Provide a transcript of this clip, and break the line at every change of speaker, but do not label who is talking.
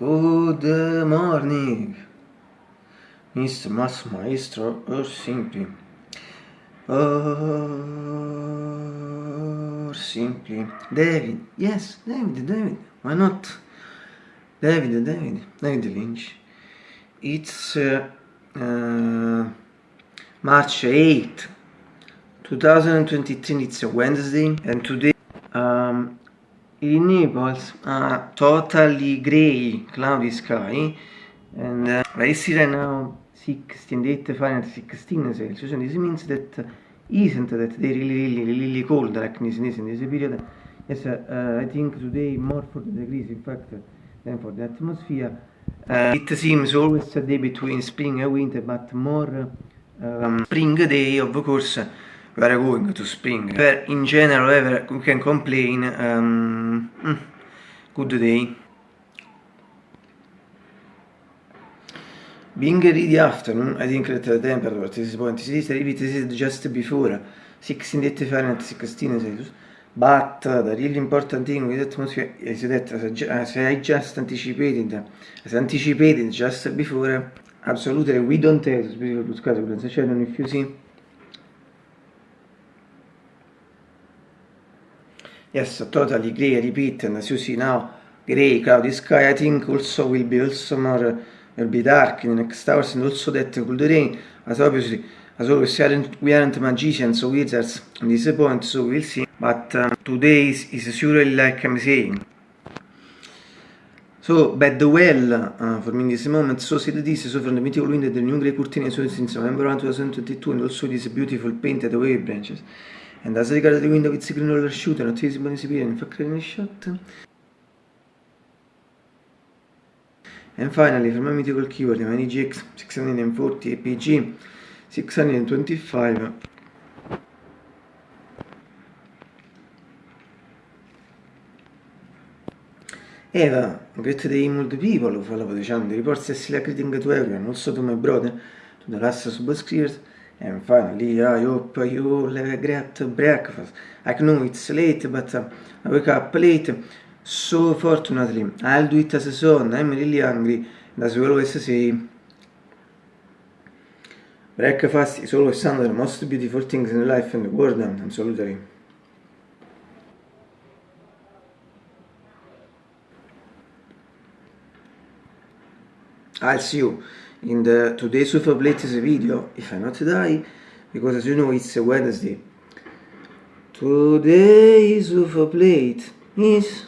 Good morning, Mr. Mas Maestro, or simply, or simply, David, yes, David, David, why not? David, David, David Lynch. It's uh, uh, March 8, 2023, it's a Wednesday, and today um, in Naples uh, totally grey, cloudy sky, and uh, I see right now 68 Fahrenheit, 16 Celsius, and this means that isn't that they really, really, really cold like this, this in this period. Yes, uh, I think today more 40 degrees, in fact, than for the atmosphere. Uh, it seems always a day between spring and winter, but more um, spring day, of course, we are going to spring. But in general, ever we can complain. Um, mm, good day. Being ready afternoon, I think that the temperature at this point is repeated just before 16 Fahrenheit, 16 Celsius. But uh, the really important thing with atmosphere is that as I just anticipated, as anticipated just before, absolutely we don't have specific blue sky condensation if you see Yes, totally I repeat, and as you see now, grey, cloudy sky, I think also will be also more, will be dark in the next hours, and also that could rain, as obviously, as always, we aren't, we aren't magicians or wizards at this point, so we'll see, but um, today is, is surely like I'm saying. So, bad well uh, for me in this moment, so see this, so from the mythical wind the new grey curtain so since November 1, 2022, and also these beautiful painted wave branches. And as regards the window with green roller shooter, not visible in disappear in fact in shot. And finally, from my mythical keyword, the GX 640 APG 625 Eva, great day mold people who follow the channel, reports are still greeting to everyone, also to my brother, to the last subscribers, and finally I hope you have a great breakfast. I know it's late, but uh, I wake up late, so fortunately I'll do it as a son, I'm really hungry, and as we always say, breakfast is always one of the most beautiful things in life and the world, absolutely. I'll see you in the today's Super latest video, if I not die, because as you know it's a Wednesday. Today's Super Plate is